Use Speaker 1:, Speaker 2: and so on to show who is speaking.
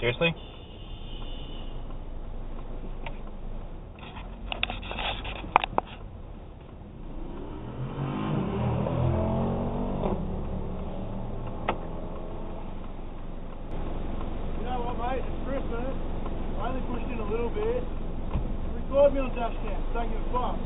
Speaker 1: Seriously?
Speaker 2: Mate? It's Christmas. I only pushed in a little bit. Record me on dash cam. Don't give a fuck.